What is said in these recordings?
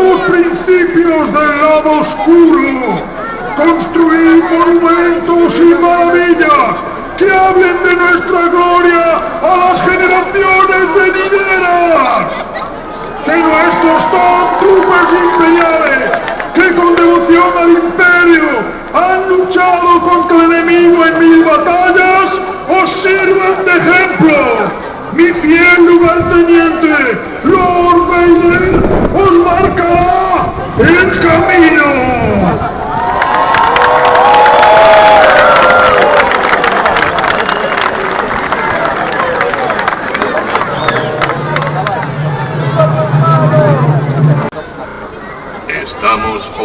Principios del lado oscuro. Construid monumentos y maravillas que hablen de nuestra gloria a las generaciones venideras. De nuestros troopers imperiales que con devoción al imperio han luchado contra el enemigo en mil batallas, os sirvan de ejemplo. Mi fiel lugarteniente,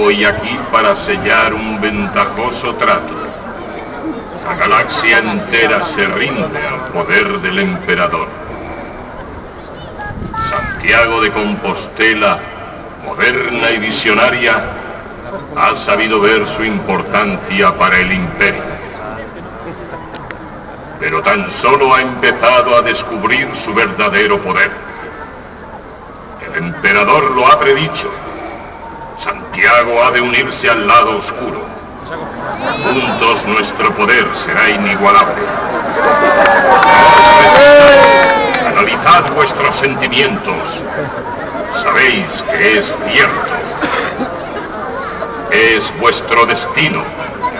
hoy aquí para sellar un ventajoso trato. La galaxia entera se rinde al poder del emperador. Santiago de Compostela, moderna y visionaria, ha sabido ver su importancia para el imperio. Pero tan solo ha empezado a descubrir su verdadero poder. El emperador lo ha predicho. Santiago ha de unirse al lado oscuro. Juntos nuestro poder será inigualable. Analizad vuestros sentimientos. Sabéis que es cierto. Es vuestro destino.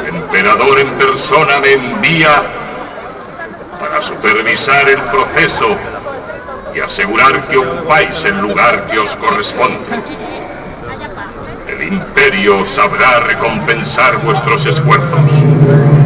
Emperador en persona me envía para supervisar el proceso y asegurar que ocupáis el lugar que os corresponde. El imperio sabrá recompensar vuestros esfuerzos.